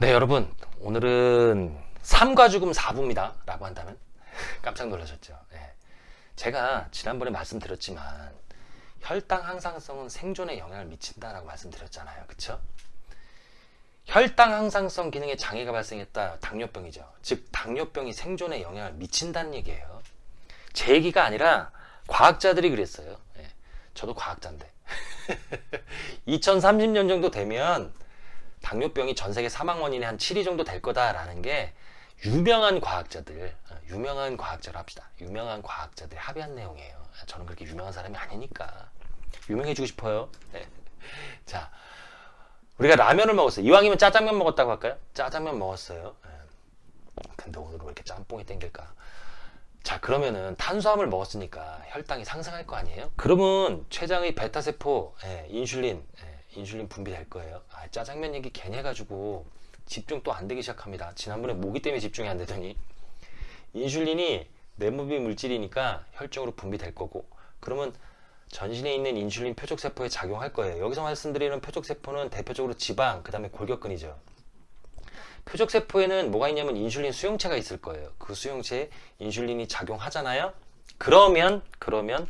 네 여러분. 오늘은 삶과 죽음 4부입니다. 라고 한다면? 깜짝 놀라셨죠? 네. 제가 지난번에 말씀드렸지만 혈당 항상성은 생존에 영향을 미친다라고 말씀드렸잖아요. 그쵸? 혈당 항상성 기능에 장애가 발생했다. 당뇨병이죠. 즉 당뇨병이 생존에 영향을 미친다는 얘기예요. 제 얘기가 아니라 과학자들이 그랬어요. 네. 저도 과학자인데. 2030년 정도 되면 당뇨병이 전 세계 사망 원인의 한 7위 정도 될 거다라는 게 유명한 과학자들, 어, 유명한 과학자로 합시다. 유명한 과학자들이 합의한 내용이에요. 저는 그렇게 유명한 사람이 아니니까. 유명해지고 싶어요. 네. 자, 우리가 라면을 먹었어요. 이왕이면 짜장면 먹었다고 할까요? 짜장면 먹었어요. 네. 근데 오늘은 왜 이렇게 짬뽕이 땡길까? 자, 그러면은 탄수화물 먹었으니까 혈당이 상승할 거 아니에요? 그러면 췌장의 베타세포, 예, 인슐린, 예, 인슐린 분비될 거예요. 아, 짜장면 얘기 괜히 해가지고 집중 또 안 되기 시작합니다. 지난번에 모기 때문에 집중이 안 되더니 인슐린이 내분비 물질이니까 혈중으로 분비될 거고 그러면 전신에 있는 인슐린 표적세포에 작용할 거예요. 여기서 말씀드리는 표적세포는 대표적으로 지방, 그 다음에 골격근이죠. 표적세포에는 뭐가 있냐면 인슐린 수용체가 있을 거예요. 그 수용체에 인슐린이 작용하잖아요. 그러면 그러면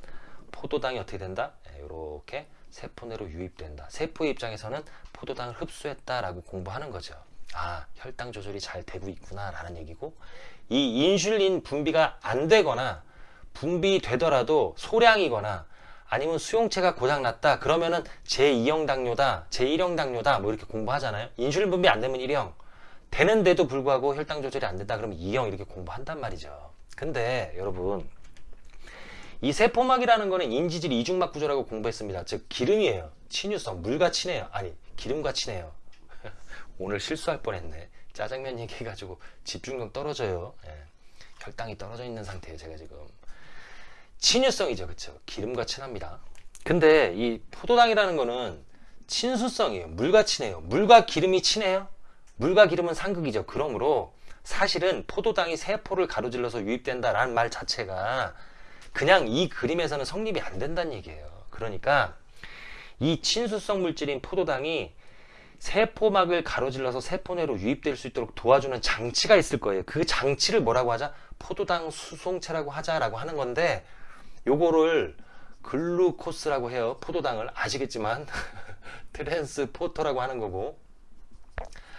포도당이 어떻게 된다? 이렇게 네, 세포 내로 유입된다. 세포의 입장에서는 포도당을 흡수했다라고 공부하는 거죠. 아, 혈당 조절이 잘 되고 있구나 라는 얘기고 이 인슐린 분비가 안 되거나 분비되더라도 소량이거나 아니면 수용체가 고장났다 그러면은 제2형 당뇨다 제1형 당뇨다 뭐 이렇게 공부하잖아요 인슐린 분비 안 되면 1형 되는데도 불구하고 혈당 조절이 안 된다 그러면 2형 이렇게 공부한단 말이죠 근데 여러분 이 세포막이라는 거는 인지질 이중막 구조라고 공부했습니다. 즉 기름이에요. 친유성, 물과 친해요. 아니 기름과 친해요. 오늘 실수할 뻔했네. 짜장면 얘기해가지고 집중력 떨어져요. 예. 혈당이 떨어져 있는 상태예요. 제가 지금 친유성이죠, 그렇죠? 기름과 친합니다. 근데 이 포도당이라는 거는 친수성이에요. 물과 친해요. 물과 기름이 친해요. 물과 기름은 상극이죠. 그러므로 사실은 포도당이 세포를 가로질러서 유입된다라는 말 자체가 그냥 이 그림에서는 성립이 안 된다는 얘기예요. 그러니까 이 친수성 물질인 포도당이 세포막을 가로질러서 세포 내로 유입될 수 있도록 도와주는 장치가 있을 거예요. 그 장치를 뭐라고 하자? 포도당 수송체라고 하자라고 하는 건데 요거를 글루코스라고 해요. 포도당을 아시겠지만 transporter라고 하는 거고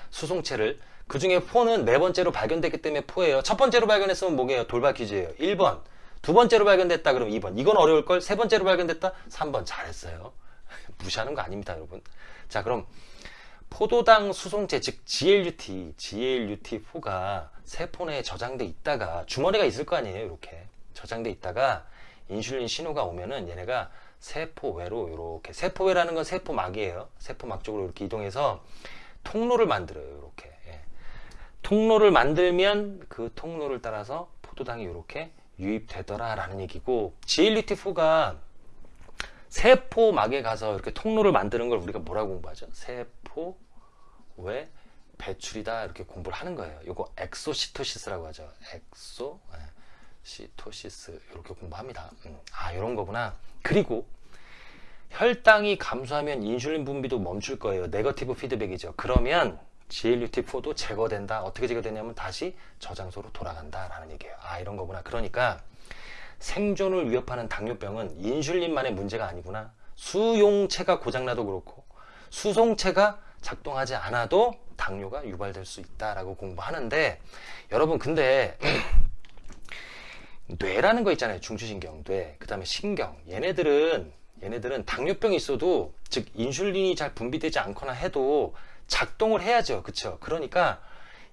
수송체를 그 중에 four는 네 번째로 발견됐기 때문에 four예요. 첫 번째로 발견했으면 뭐게요? 돌발 퀴즈예요. 1번 두 번째로 발견됐다 그러면 2번. 이건 어려울걸? 세 번째로 발견됐다? 3번. 잘했어요. 무시하는 거 아닙니다 여러분. 자 그럼 포도당 수송체 즉 GLUT GLUT4가 세포 내에 저장돼 있다가 주머니가 있을 거 아니에요 이렇게. 저장돼 있다가 인슐린 신호가 오면은 얘네가 세포 외로 이렇게. 세포외라는 건 세포막이에요. 세포막 쪽으로 이렇게 이동해서 통로를 만들어요 이렇게. 예. 통로를 만들면 그 통로를 따라서 포도당이 이렇게 유입되더라 라는 얘기고 GLUT4가 세포막에 가서 이렇게 통로를 만드는 걸 우리가 뭐라고 공부하죠? 세포 외 배출이다 이렇게 공부를 하는 거예요. 이거 exocytosis라고 하죠. exocytosis 이렇게 공부합니다. 음, 아 이런 거구나. 그리고 혈당이 감소하면 인슐린 분비도 멈출 거예요. 네거티브 피드백이죠. 그러면 GLUT4도 제거된다. 어떻게 제거되냐면 다시 저장소로 돌아간다라는 얘기예요. 아 이런 거구나. 그러니까 생존을 위협하는 당뇨병은 인슐린만의 문제가 아니구나. 수용체가 고장나도 그렇고 수송체가 작동하지 않아도 당뇨가 유발될 수 있다라고 공부하는데 여러분 근데 뇌라는 거 있잖아요. 중추신경, 뇌, 그 다음에 신경 얘네들은 얘네들은 당뇨병이 있어도 즉 인슐린이 잘 분비되지 않거나 해도 작동을 해야죠. 그쵸? 그러니까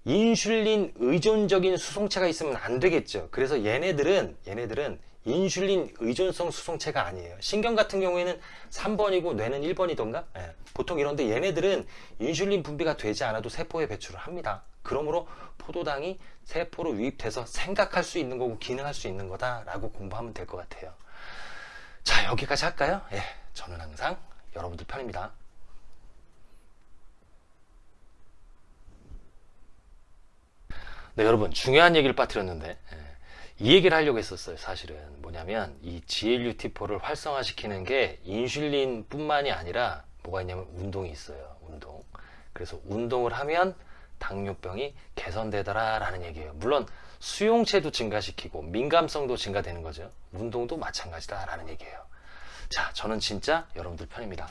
인슐린 의존적인 수송체가 있으면 안 되겠죠. 그래서 얘네들은 얘네들은 인슐린 의존성 수송체가 아니에요. 신경 같은 경우에는 3번이고 뇌는 1번이던가? 예. 보통 이런데 얘네들은 인슐린 분비가 되지 않아도 세포에 배출을 합니다. 그러므로 포도당이 세포로 유입돼서 생각할 수 있는 거고 기능할 수 있는 거다 라고 공부하면 될 것 같아요. 자 여기까지 할까요? 예, 저는 항상 여러분들 편입니다. 네, 여러분 중요한 얘기를 빠뜨렸는데 예, 이 얘기를 하려고 했었어요 사실은 뭐냐면 이 GLUT4를 활성화시키는 게 인슐린 뿐만이 아니라 뭐가 있냐면 운동이 있어요 운동 그래서 운동을 하면 당뇨병이 개선되더라라는 얘기예요. 물론 수용체도 증가시키고 민감성도 증가되는 거죠. 운동도 마찬가지다라는 얘기예요. 자, 저는 진짜 여러분들 편입니다.